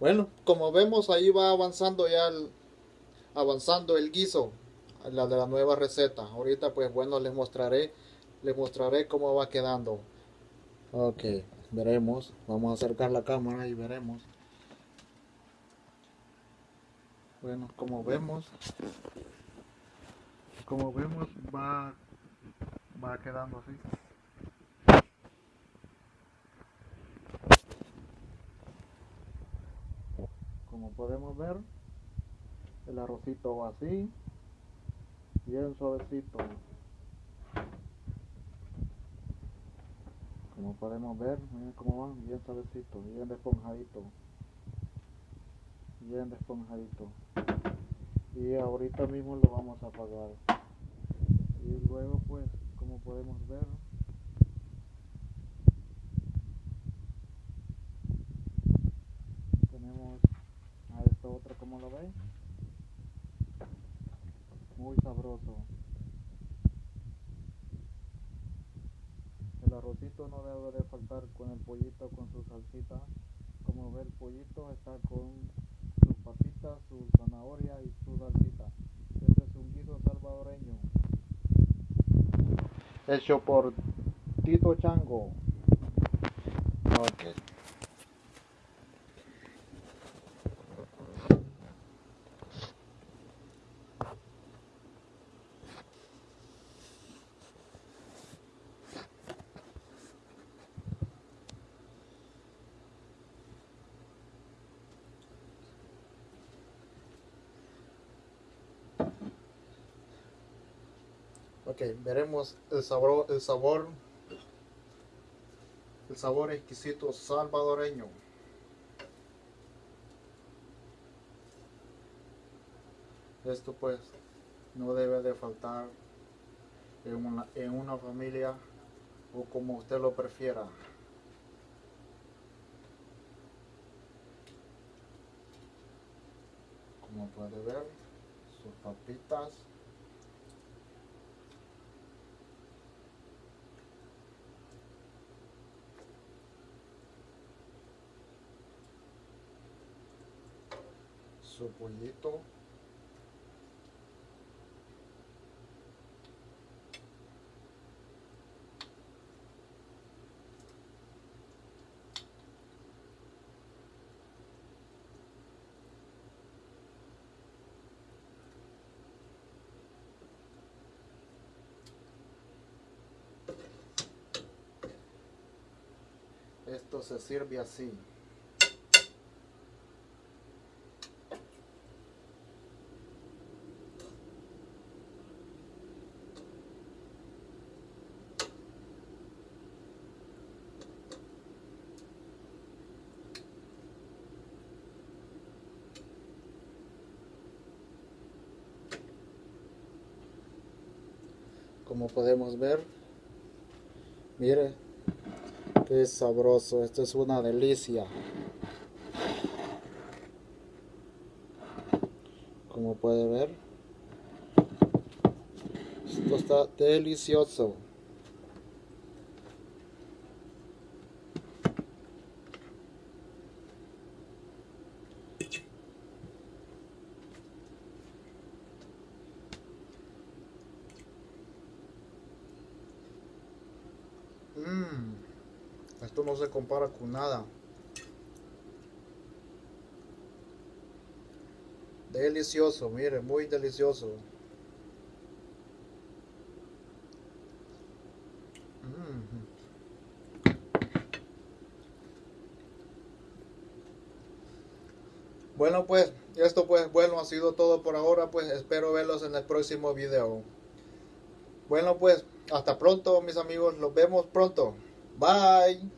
Bueno, como vemos ahí va avanzando ya el, avanzando el guiso, la de la nueva receta. Ahorita pues bueno les mostraré, les mostraré cómo va quedando. Ok, veremos. Vamos a acercar la cámara y veremos. Bueno, como vemos, como vemos va, va quedando así. Como podemos ver el arrocito va así bien suavecito. Como podemos ver miren cómo va bien suavecito bien esponjadito bien esponjadito y ahorita mismo lo vamos a apagar. Y luego pues como podemos ver como lo veis muy sabroso. El arrocito no debe de faltar con el pollito con su salsita. Como ve el pollito está con sus papitas su zanahoria y su salsita. Este es un guiso salvadoreño. Hecho por Tito Chango. Okay. Ok, veremos el sabor, el sabor, el sabor exquisito salvadoreño. Esto pues no debe de faltar en una, en una familia o como usted lo prefiera. Como puede ver, sus papitas. Su pollito esto se sirve así como podemos ver. Mire qué sabroso esto es una delicia. Como puede ver esto está delicioso Mmm, esto no se compara con nada. Delicioso, mire, muy delicioso. Mm. Bueno pues, esto pues bueno ha sido todo por ahora, pues espero verlos en el próximo video. Bueno pues, hasta pronto mis amigos, nos vemos pronto. Bye.